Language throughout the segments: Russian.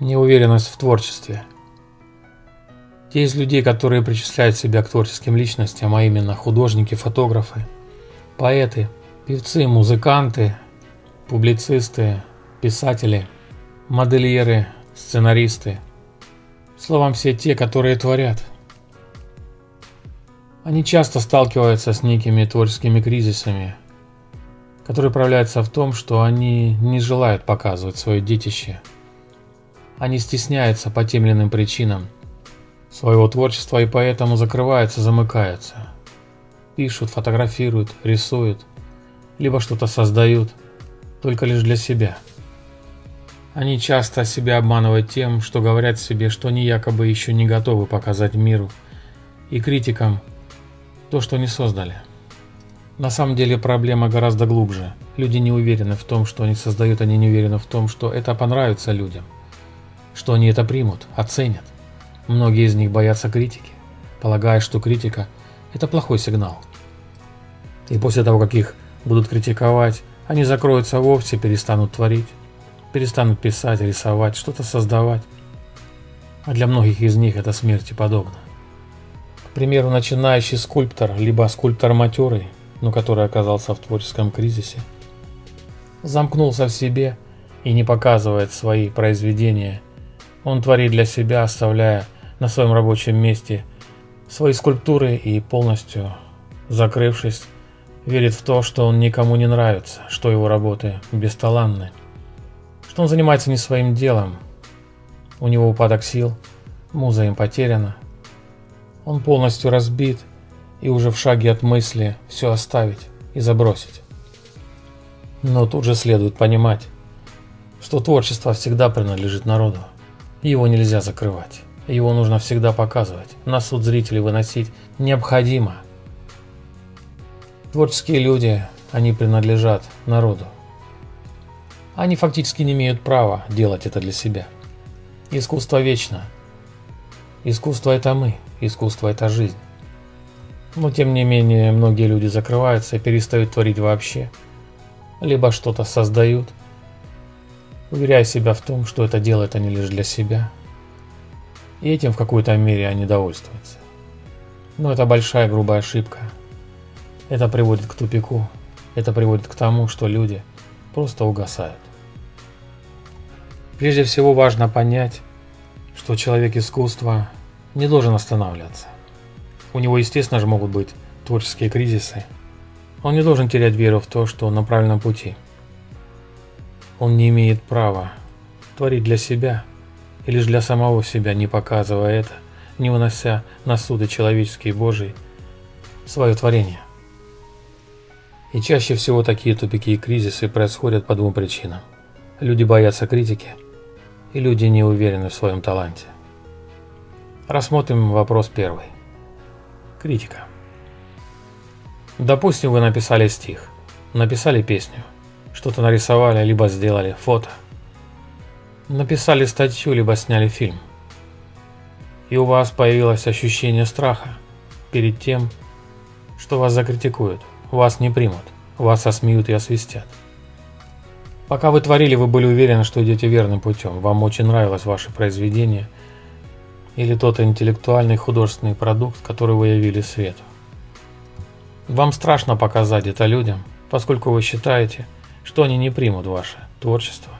Неуверенность в творчестве. Те из людей, которые причисляют себя к творческим личностям, а именно художники, фотографы, поэты, певцы, музыканты, публицисты, писатели, модельеры, сценаристы. Словом, все те, которые творят. Они часто сталкиваются с некими творческими кризисами, которые проявляются в том, что они не желают показывать свое детище – они стесняются по тем или иным причинам своего творчества и поэтому закрываются, замыкаются. Пишут, фотографируют, рисуют, либо что-то создают, только лишь для себя. Они часто себя обманывают тем, что говорят себе, что они якобы еще не готовы показать миру и критикам то, что не создали. На самом деле проблема гораздо глубже. Люди не уверены в том, что они создают, они не уверены в том, что это понравится людям что они это примут, оценят. Многие из них боятся критики, полагая, что критика – это плохой сигнал. И после того, как их будут критиковать, они закроются вовсе, перестанут творить, перестанут писать, рисовать, что-то создавать. А для многих из них это смерти подобно. К примеру, начинающий скульптор, либо скульптор матерый, но который оказался в творческом кризисе, замкнулся в себе и не показывает свои произведения – он творит для себя, оставляя на своем рабочем месте свои скульптуры и полностью закрывшись, верит в то, что он никому не нравится, что его работы бесталанны, что он занимается не своим делом, у него упадок сил, муза им потеряна, он полностью разбит и уже в шаге от мысли все оставить и забросить. Но тут же следует понимать, что творчество всегда принадлежит народу. Его нельзя закрывать. Его нужно всегда показывать. На суд зрителей выносить необходимо. Творческие люди, они принадлежат народу. Они фактически не имеют права делать это для себя. Искусство вечно. Искусство это мы, искусство это жизнь. Но тем не менее, многие люди закрываются и перестают творить вообще. Либо что-то создают, уверяя себя в том, что это делают они лишь для себя. И этим в какой-то мере они довольствуются. Но это большая грубая ошибка. Это приводит к тупику. Это приводит к тому, что люди просто угасают. Прежде всего важно понять, что человек искусства не должен останавливаться. У него, естественно же, могут быть творческие кризисы. Он не должен терять веру в то, что он на правильном пути – он не имеет права творить для себя и лишь для самого себя, не показывая это, не вынося на суды человеческие и Божии свое творение. И чаще всего такие тупики и кризисы происходят по двум причинам. Люди боятся критики, и люди не уверены в своем таланте. Рассмотрим вопрос первый. Критика. Допустим, вы написали стих, написали песню – что-то нарисовали, либо сделали фото. Написали статью, либо сняли фильм. И у вас появилось ощущение страха перед тем, что вас закритикуют, вас не примут, вас осмеют и освистят. Пока вы творили, вы были уверены, что идете верным путем, вам очень нравилось ваше произведение или тот интеллектуальный художественный продукт, который вы явили свету. Вам страшно показать это людям, поскольку вы считаете, что они не примут ваше творчество,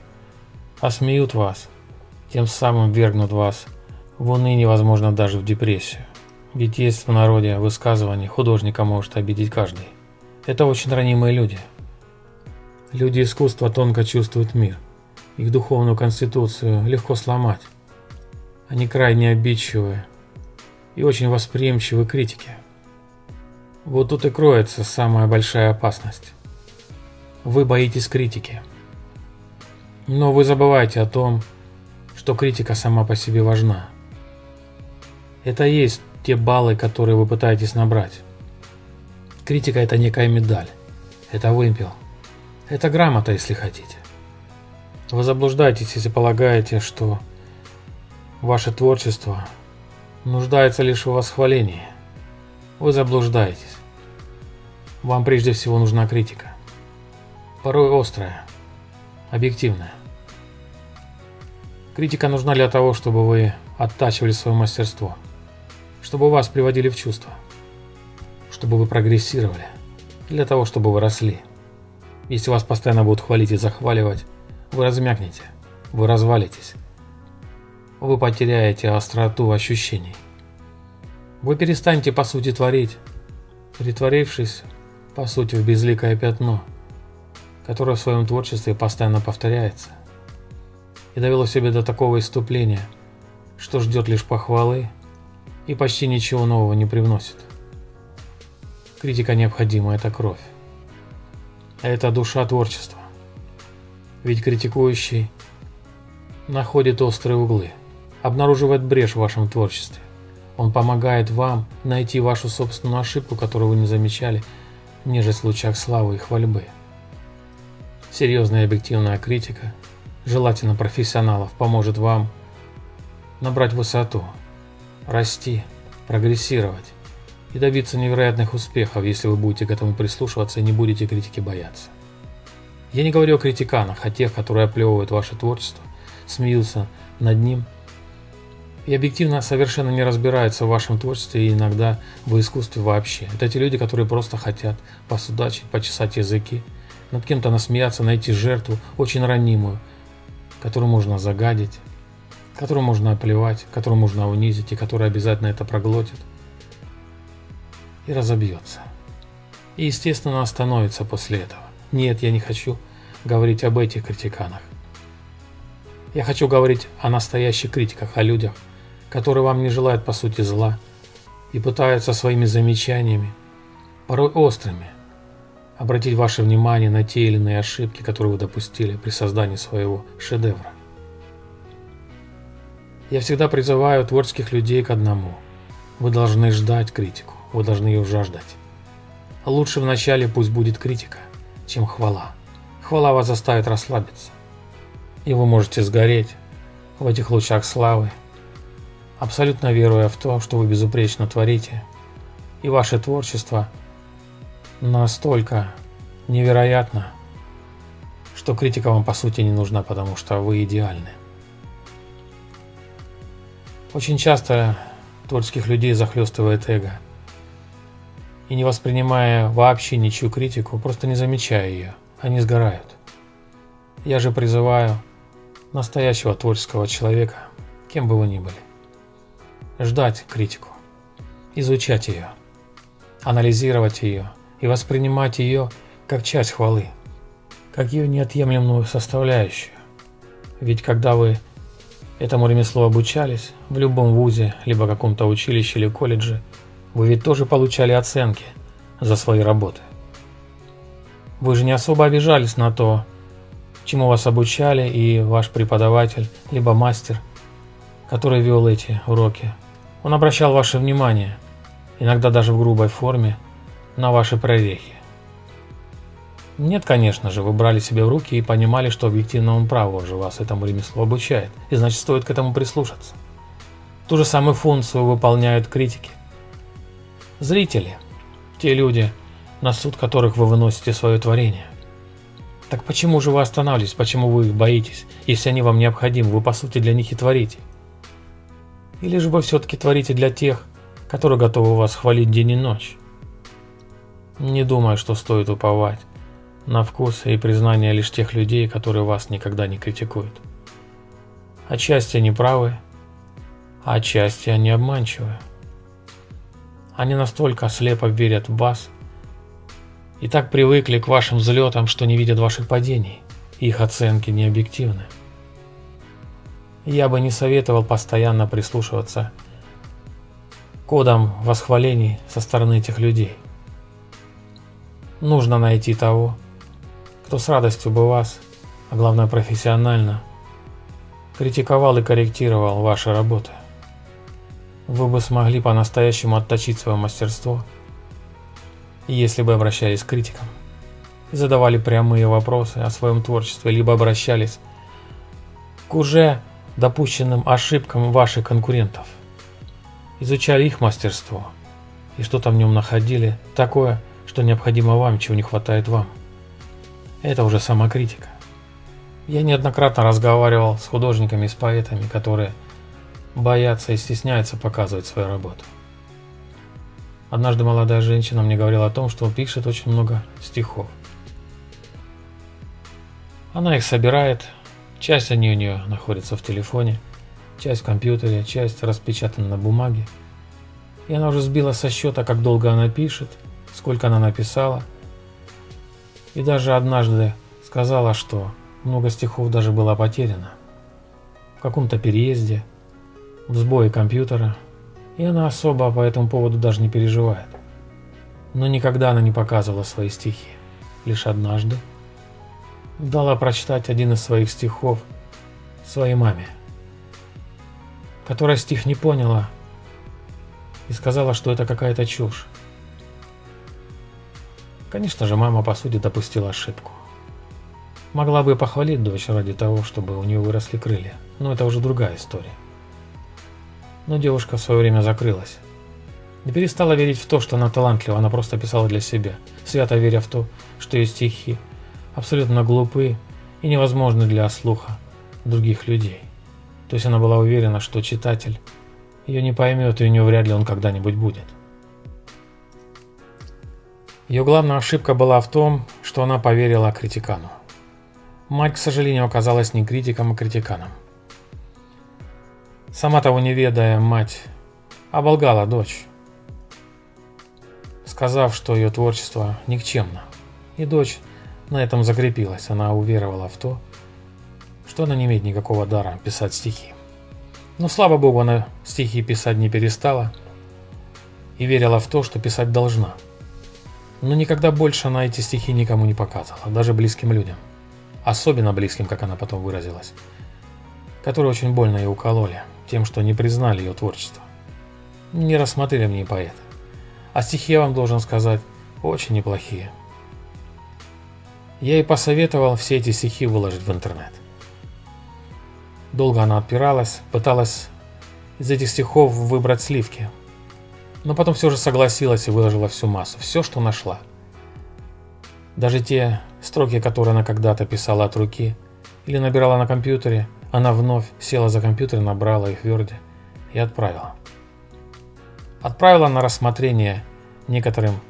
а смеют вас, тем самым вергнут вас в уныние, возможно, даже в депрессию. Ведь есть в народе высказывание «художника может обидеть каждый». Это очень ранимые люди. Люди искусства тонко чувствуют мир. Их духовную конституцию легко сломать. Они крайне обидчивые и очень восприимчивы к критике. Вот тут и кроется самая большая опасность. Вы боитесь критики. Но вы забываете о том, что критика сама по себе важна. Это есть те баллы, которые вы пытаетесь набрать. Критика это некая медаль. Это вымпел. Это грамота, если хотите. Вы заблуждаетесь, если полагаете, что ваше творчество нуждается лишь в восхвалении. Вы заблуждаетесь. Вам прежде всего нужна критика порой острая, объективная. Критика нужна для того, чтобы вы оттачивали свое мастерство, чтобы вас приводили в чувство, чтобы вы прогрессировали, для того, чтобы вы росли. Если вас постоянно будут хвалить и захваливать, вы размякнете, вы развалитесь, вы потеряете остроту ощущений. Вы перестанете по сути творить, притворившись по сути в безликое пятно, которое в своем творчестве постоянно повторяется и довело себя до такого иступления, что ждет лишь похвалы и почти ничего нового не привносит. Критика необходима, это кровь. А это душа творчества. Ведь критикующий находит острые углы, обнаруживает брешь в вашем творчестве. Он помогает вам найти вашу собственную ошибку, которую вы не замечали, ниже в лучах славы и хвальбы. Серьезная объективная критика – желательно профессионалов, поможет вам набрать высоту, расти, прогрессировать и добиться невероятных успехов, если вы будете к этому прислушиваться и не будете критики бояться. Я не говорю о критиканах, о тех, которые оплевывают ваше творчество, смеются над ним и объективно совершенно не разбираются в вашем творчестве и иногда в искусстве вообще. Это те люди, которые просто хотят посудачить, почесать языки, над кем-то насмеяться, найти жертву, очень ранимую, которую можно загадить, которую можно оплевать, которую можно унизить и которая обязательно это проглотит и разобьется. И естественно остановится после этого. Нет, я не хочу говорить об этих критиканах. Я хочу говорить о настоящих критиках, о людях, которые вам не желают по сути зла и пытаются своими замечаниями, порой острыми, обратить ваше внимание на те или иные ошибки, которые вы допустили при создании своего шедевра. Я всегда призываю творческих людей к одному. Вы должны ждать критику, вы должны ее жаждать. Лучше вначале пусть будет критика, чем хвала. Хвала вас заставит расслабиться. И вы можете сгореть в этих лучах славы, абсолютно веруя в то, что вы безупречно творите, и ваше творчество – настолько невероятно, что критика вам по сути не нужна, потому что вы идеальны. Очень часто творческих людей захлестывает эго. И не воспринимая вообще ничью критику, просто не замечая ее, они сгорают. Я же призываю настоящего творческого человека, кем бы вы ни были, ждать критику, изучать ее, анализировать ее – и воспринимать ее как часть хвалы, как ее неотъемлемую составляющую. Ведь когда вы этому ремеслу обучались в любом вузе, либо каком-то училище или колледже, вы ведь тоже получали оценки за свои работы. Вы же не особо обижались на то, чему вас обучали и ваш преподаватель, либо мастер, который вел эти уроки. Он обращал ваше внимание, иногда даже в грубой форме, на ваши прорехи. Нет, конечно же, вы брали себе в руки и понимали, что объективно он прав уже вас этому ремеслу обучает, и значит стоит к этому прислушаться. Ту же самую функцию выполняют критики. Зрители, те люди, на суд которых вы выносите свое творение. Так почему же вы останавливаетесь, почему вы их боитесь, если они вам необходимы, вы по сути для них и творите? Или же вы все-таки творите для тех, которые готовы вас хвалить день и ночь? Не думаю, что стоит уповать на вкус и признание лишь тех людей, которые вас никогда не критикуют. Отчасти они правы, а отчасти они обманчивы. Они настолько слепо верят в вас и так привыкли к вашим взлетам, что не видят ваших падений, их оценки не объективны. Я бы не советовал постоянно прислушиваться к кодам восхвалений со стороны этих людей. Нужно найти того, кто с радостью бы вас, а главное профессионально, критиковал и корректировал ваши работы. Вы бы смогли по-настоящему отточить свое мастерство, если бы обращались к критикам. Задавали прямые вопросы о своем творчестве, либо обращались к уже допущенным ошибкам ваших конкурентов, изучали их мастерство и что-то в нем находили. Такое, что необходимо вам, чего не хватает вам. Это уже самокритика. Я неоднократно разговаривал с художниками и с поэтами, которые боятся и стесняются показывать свою работу. Однажды молодая женщина мне говорила о том, что пишет очень много стихов. Она их собирает, часть они у нее находится в телефоне, часть в компьютере, часть распечатана на бумаге. И она уже сбила со счета, как долго она пишет, сколько она написала. И даже однажды сказала, что много стихов даже было потеряно. В каком-то переезде, в сбое компьютера, и она особо по этому поводу даже не переживает. Но никогда она не показывала свои стихи. Лишь однажды дала прочитать один из своих стихов своей маме, которая стих не поняла и сказала, что это какая-то чушь. Конечно же, мама по сути допустила ошибку. Могла бы похвалить дочь ради того, чтобы у нее выросли крылья, но это уже другая история. Но девушка в свое время закрылась. Не перестала верить в то, что она талантлива, она просто писала для себя, свято веря в то, что ее стихи абсолютно глупые и невозможны для слуха других людей. То есть она была уверена, что читатель ее не поймет, и у нее вряд ли он когда-нибудь будет. Ее главная ошибка была в том, что она поверила критикану. Мать, к сожалению, оказалась не критиком, а критиканом. Сама того не ведая, мать оболгала дочь, сказав, что ее творчество никчемно. И дочь на этом закрепилась. Она уверовала в то, что она не имеет никакого дара писать стихи. Но, слава богу, она стихи писать не перестала и верила в то, что писать должна. Но никогда больше она эти стихи никому не показывала, даже близким людям особенно близким, как она потом выразилась, которые очень больно ее укололи тем, что не признали ее творчество. Не рассмотрели мне поэта. А стихи, я вам должен сказать, очень неплохие. Я ей посоветовал все эти стихи выложить в интернет. Долго она отпиралась, пыталась из этих стихов выбрать сливки. Но потом все же согласилась и выложила всю массу, все, что нашла. Даже те строки, которые она когда-то писала от руки или набирала на компьютере, она вновь села за компьютер, набрала их в Word и отправила. Отправила на рассмотрение некоторым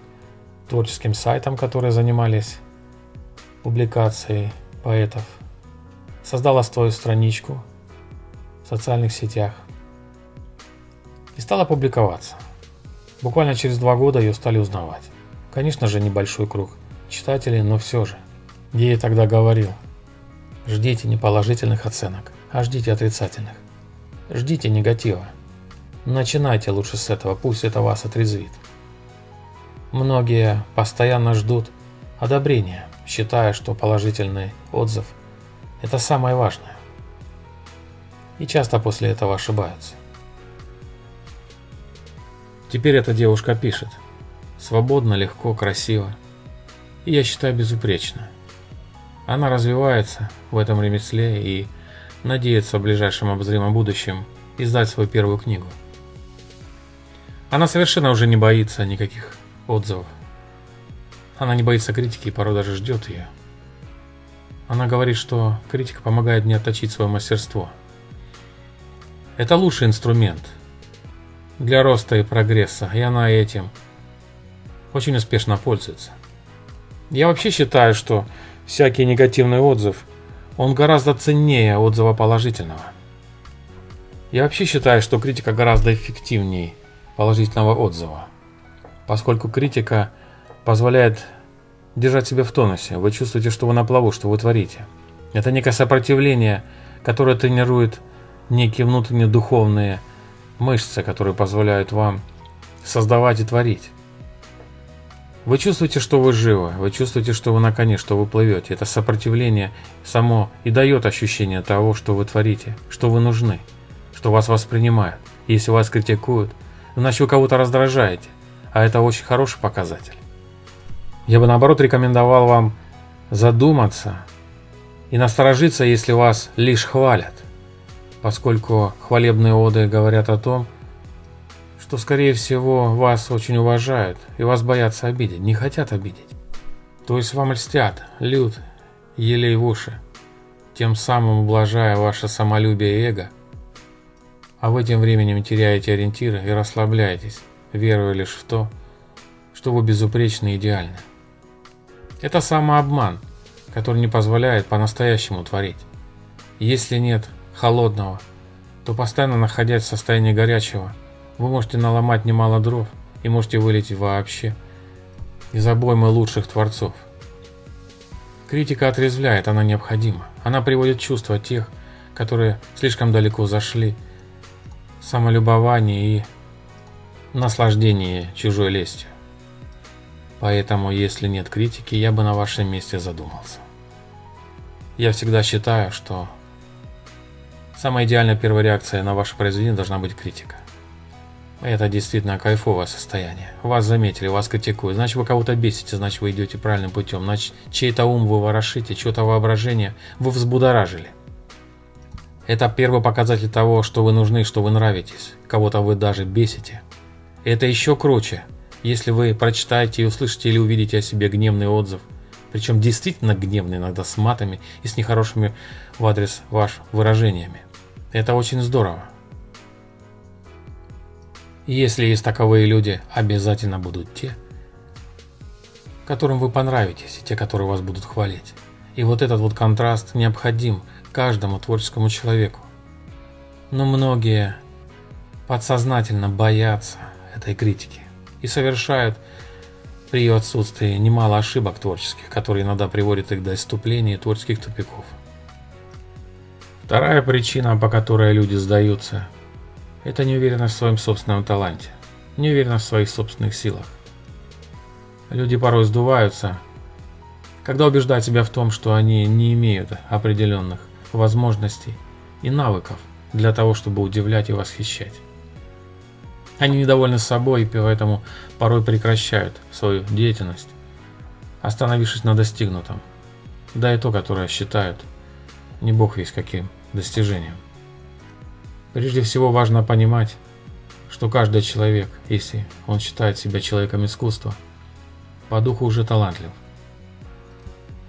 творческим сайтам, которые занимались публикацией поэтов. Создала свою страничку в социальных сетях и стала публиковаться. Буквально через два года ее стали узнавать. Конечно же, небольшой круг – читателей, но все же. Я ей тогда говорил, ждите не положительных оценок, а ждите отрицательных. Ждите негатива. Начинайте лучше с этого, пусть это вас отрезвит. Многие постоянно ждут одобрения, считая, что положительный отзыв – это самое важное. И часто после этого ошибаются. Теперь эта девушка пишет. Свободно, легко, красиво и я считаю безупречно. Она развивается в этом ремесле и надеется в ближайшем обозримом будущем издать свою первую книгу. Она совершенно уже не боится никаких отзывов. Она не боится критики и порой даже ждет ее. Она говорит, что критика помогает мне отточить свое мастерство. Это лучший инструмент для роста и прогресса, и она этим очень успешно пользуется. Я вообще считаю, что всякий негативный отзыв, он гораздо ценнее отзыва положительного. Я вообще считаю, что критика гораздо эффективнее положительного отзыва, поскольку критика позволяет держать себя в тонусе. Вы чувствуете, что вы на плаву, что вы творите. Это некое сопротивление, которое тренирует некие внутренние духовные мышцы, которые позволяют вам создавать и творить. Вы чувствуете, что вы живы, вы чувствуете, что вы на коне, что вы плывете. Это сопротивление само и дает ощущение того, что вы творите, что вы нужны, что вас воспринимают. Если вас критикуют, значит вы кого-то раздражаете, а это очень хороший показатель. Я бы наоборот рекомендовал вам задуматься и насторожиться, если вас лишь хвалят, поскольку хвалебные оды говорят о том, что, скорее всего, вас очень уважают и вас боятся обидеть, не хотят обидеть. То есть вам льстят, лют, елей в уши. тем самым ублажая ваше самолюбие и эго, а в этим временем теряете ориентиры и расслабляетесь, веруя лишь в то, что вы безупречны и идеальны. Это самообман, который не позволяет по-настоящему творить. Если нет холодного, то постоянно находясь в состоянии горячего, вы можете наломать немало дров и можете вылететь вообще из обоймы лучших творцов. Критика отрезвляет, она необходима. Она приводит чувства тех, которые слишком далеко зашли, самолюбование и наслаждение чужой лестью. Поэтому, если нет критики, я бы на вашем месте задумался. Я всегда считаю, что самая идеальная первая реакция на ваше произведение должна быть критика. Это действительно кайфовое состояние. Вас заметили, вас критикуют, значит вы кого-то бесите, значит вы идете правильным путем, значит чей-то ум вы ворошите, чье-то воображение вы взбудоражили. Это первый показатель того, что вы нужны, что вы нравитесь, кого-то вы даже бесите. Это еще круче, если вы прочитаете и услышите или увидите о себе гневный отзыв, причем действительно гневный, иногда с матами и с нехорошими в адрес ваш выражениями. Это очень здорово. Если есть таковые люди, обязательно будут те, которым вы понравитесь, те, которые вас будут хвалить. И вот этот вот контраст необходим каждому творческому человеку. Но многие подсознательно боятся этой критики и совершают при ее отсутствии немало ошибок творческих, которые иногда приводят их до иступления творческих тупиков. Вторая причина, по которой люди сдаются – это неуверенность в своем собственном таланте, неуверенность в своих собственных силах. Люди порой сдуваются, когда убеждают себя в том, что они не имеют определенных возможностей и навыков для того, чтобы удивлять и восхищать. Они недовольны собой и поэтому порой прекращают свою деятельность, остановившись на достигнутом, да и то, которое считают не бог весь каким достижением. Прежде всего важно понимать, что каждый человек, если он считает себя человеком искусства, по духу уже талантлив.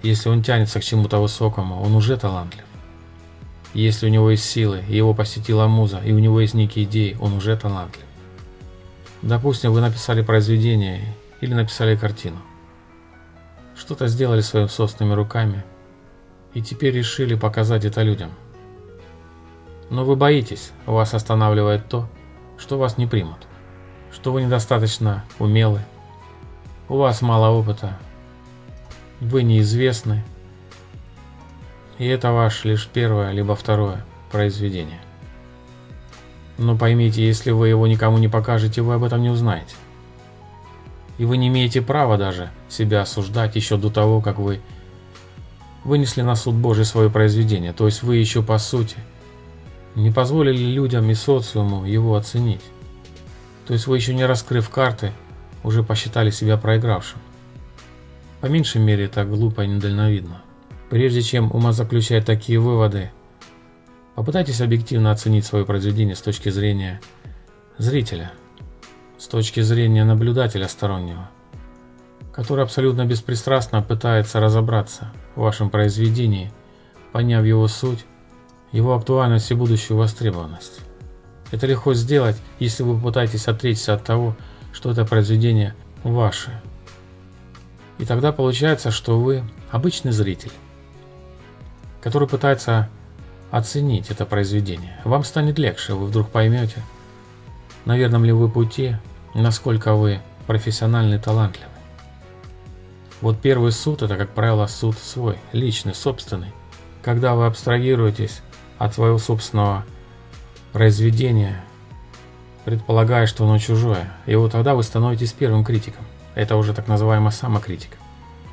Если он тянется к чему-то высокому, он уже талантлив. Если у него есть силы, его посетила муза, и у него есть некие идеи, он уже талантлив. Допустим, вы написали произведение или написали картину. Что-то сделали своими собственными руками, и теперь решили показать это людям – но вы боитесь, вас останавливает то, что вас не примут, что вы недостаточно умелы, у вас мало опыта, вы неизвестны, и это ваше лишь первое либо второе произведение. Но поймите, если вы его никому не покажете, вы об этом не узнаете. И вы не имеете права даже себя осуждать еще до того, как вы вынесли на суд Божий свое произведение. То есть вы еще по сути – не позволили людям и социуму его оценить. То есть вы еще не раскрыв карты, уже посчитали себя проигравшим. По меньшей мере это глупо и недальновидно. Прежде чем умозаключать такие выводы, попытайтесь объективно оценить свое произведение с точки зрения зрителя, с точки зрения наблюдателя стороннего, который абсолютно беспристрастно пытается разобраться в вашем произведении, поняв его суть его актуальность и будущую востребованность. Это легко сделать, если вы попытаетесь отречься от того, что это произведение ваше. И тогда получается, что вы обычный зритель, который пытается оценить это произведение. Вам станет легче, вы вдруг поймете, на верном ли вы пути, насколько вы профессиональный и талантливый. Вот первый суд – это, как правило, суд свой, личный, собственный. Когда вы абстрагируетесь от своего собственного произведения, предполагая, что оно чужое. И вот тогда вы становитесь первым критиком. Это уже так называемая самокритика.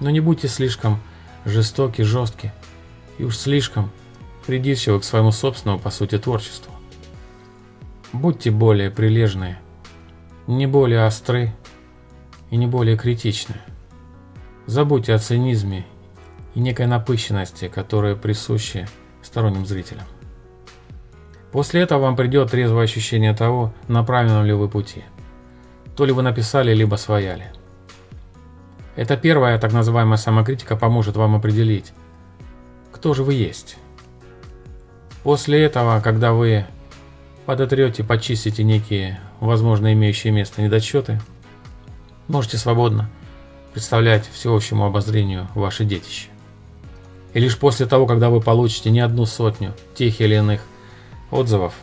Но не будьте слишком жестоки, жестки и уж слишком придирчивы к своему собственному, по сути, творчеству. Будьте более прилежные, не более остры и не более критичны. Забудьте о цинизме и некой напыщенности, которые присущи сторонним зрителям. После этого вам придет трезвое ощущение того, на правильном ли вы пути. То ли вы написали, либо свояли. Эта первая так называемая самокритика поможет вам определить, кто же вы есть После этого, когда вы подотрете, почистите некие, возможно, имеющие место недочеты, можете свободно представлять всеобщему обозрению ваше детище. И лишь после того, когда вы получите не одну сотню тех или иных отзывов,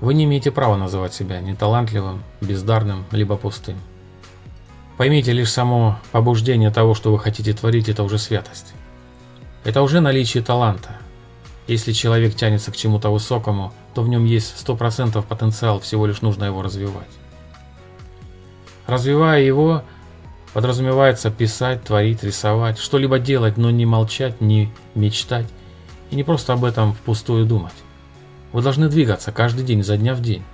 вы не имеете права называть себя неталантливым, бездарным, либо пустым. Поймите, лишь само побуждение того, что вы хотите творить, это уже святость. Это уже наличие таланта. Если человек тянется к чему-то высокому, то в нем есть 100% потенциал, всего лишь нужно его развивать. Развивая его, подразумевается писать, творить, рисовать, что-либо делать, но не молчать, не мечтать и не просто об этом впустую думать. Вы должны двигаться каждый день, за дня в день.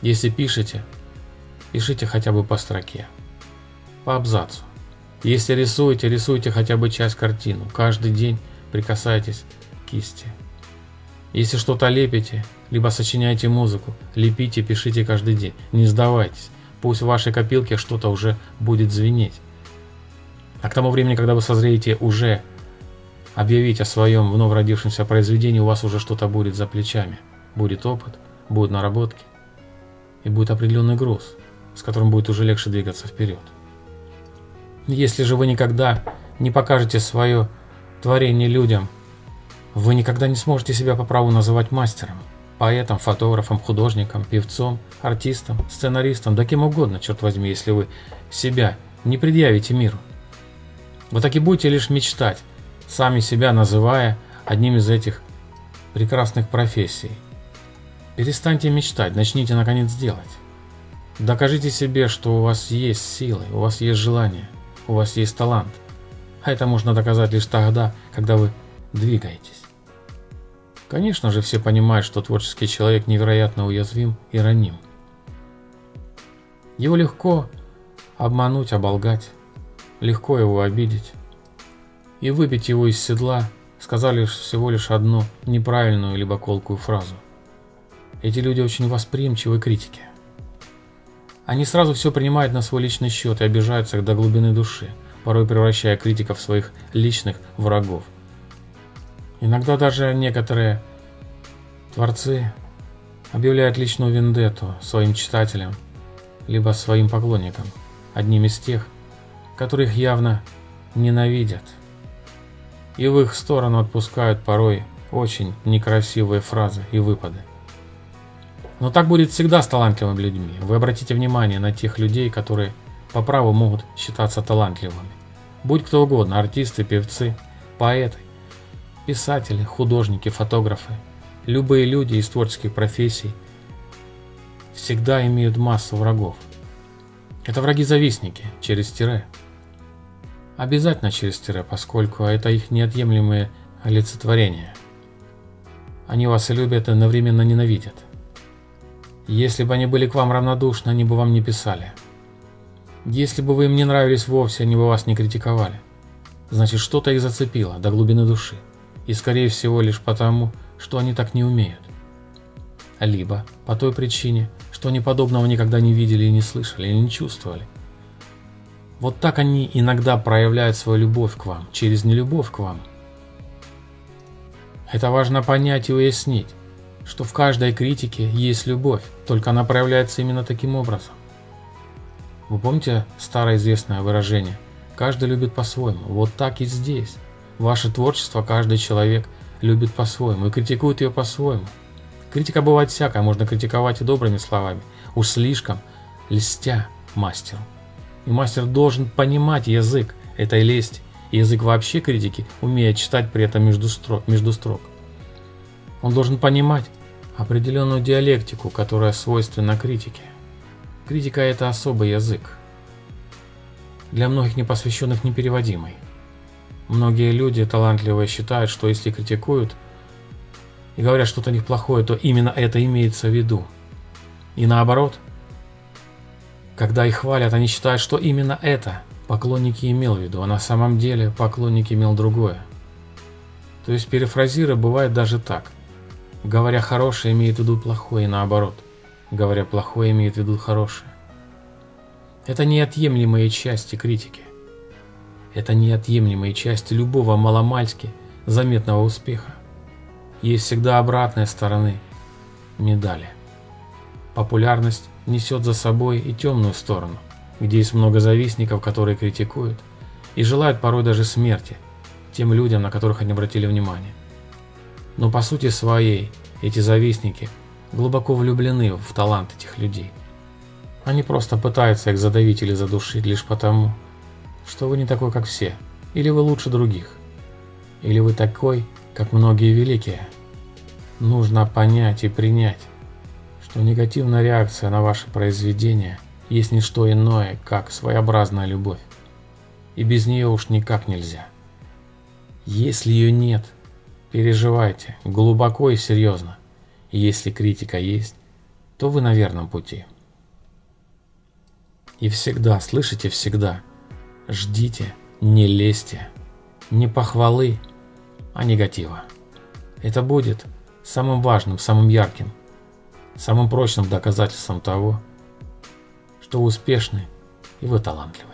Если пишете, пишите хотя бы по строке, по абзацу. Если рисуете, рисуйте хотя бы часть картину. Каждый день прикасайтесь к кисти. Если что-то лепите, либо сочиняете музыку, лепите, пишите каждый день. Не сдавайтесь. Пусть в вашей копилке что-то уже будет звенеть. А к тому времени, когда вы созреете уже объявить о своем вновь родившемся произведении, у вас уже что-то будет за плечами. Будет опыт, будут наработки и будет определенный груз, с которым будет уже легче двигаться вперед. Если же вы никогда не покажете свое творение людям, вы никогда не сможете себя по праву называть мастером, поэтом, фотографом, художником, певцом, артистом, сценаристом, да кем угодно, черт возьми, если вы себя не предъявите миру. Вы так и будете лишь мечтать, сами себя называя одним из этих прекрасных профессий. Перестаньте мечтать, начните наконец делать. Докажите себе, что у вас есть силы, у вас есть желание у вас есть талант. А это можно доказать лишь тогда, когда вы двигаетесь. Конечно же, все понимают, что творческий человек невероятно уязвим и раним. Его легко обмануть, оболгать, легко его обидеть. И выбить его из седла, сказали всего лишь одну неправильную либо колкую фразу. Эти люди очень восприимчивы к критике. Они сразу все принимают на свой личный счет и обижаются до глубины души, порой превращая критиков в своих личных врагов. Иногда даже некоторые творцы объявляют личную вендетту своим читателям, либо своим поклонникам, одним из тех, которых явно ненавидят. И в их сторону отпускают порой очень некрасивые фразы и выпады. Но так будет всегда с талантливыми людьми. Вы обратите внимание на тех людей, которые по праву могут считаться талантливыми. Будь кто угодно, артисты, певцы, поэты, писатели, художники, фотографы, любые люди из творческих профессий всегда имеют массу врагов. Это враги-завистники, через тире. Обязательно через тире, поскольку это их неотъемлемые олицетворения. Они вас и любят, и одновременно ненавидят. Если бы они были к вам равнодушны, они бы вам не писали. Если бы вы им не нравились вовсе, они бы вас не критиковали. Значит, что-то их зацепило до глубины души. И скорее всего лишь потому, что они так не умеют. Либо по той причине, что они подобного никогда не видели и не слышали, и не чувствовали. Вот так они иногда проявляют свою любовь к вам, через нелюбовь к вам. Это важно понять и уяснить что в каждой критике есть любовь, только она проявляется именно таким образом. Вы помните старое известное выражение «каждый любит по-своему», вот так и здесь. Ваше творчество каждый человек любит по-своему и критикует ее по-своему. Критика бывает всякая, можно критиковать и добрыми словами, уж слишком льстя мастеру. И мастер должен понимать язык этой лести, и язык вообще критики, умея читать при этом между строк. Между строк. Он должен понимать определенную диалектику, которая свойственна критике. Критика – это особый язык. Для многих непосвященных непереводимый. Многие люди талантливые считают, что если критикуют и говорят что-то о то именно это имеется в виду. И наоборот, когда их хвалят, они считают, что именно это поклонники имел в виду, а на самом деле поклонник имел другое. То есть перефразируя, бывает даже так – Говоря хорошее, имеет в виду плохое, и наоборот. Говоря плохое, имеет в виду хорошее. Это неотъемлемые части критики. Это неотъемлемые части любого маломальски заметного успеха. есть всегда обратная сторона медали. Популярность несет за собой и темную сторону, где есть много завистников, которые критикуют и желают порой даже смерти тем людям, на которых они обратили внимание. Но по сути своей эти завистники глубоко влюблены в талант этих людей. Они просто пытаются их задавить или задушить лишь потому, что вы не такой, как все, или вы лучше других, или вы такой, как многие великие. Нужно понять и принять, что негативная реакция на ваше произведение есть не что иное, как своеобразная любовь. И без нее уж никак нельзя. Если ее нет, переживайте глубоко и серьезно. И если критика есть, то вы на верном пути. И всегда, слышите, всегда, ждите, не лезьте, не похвалы, а негатива. Это будет самым важным, самым ярким, самым прочным доказательством того, что вы успешны и вы талантливы.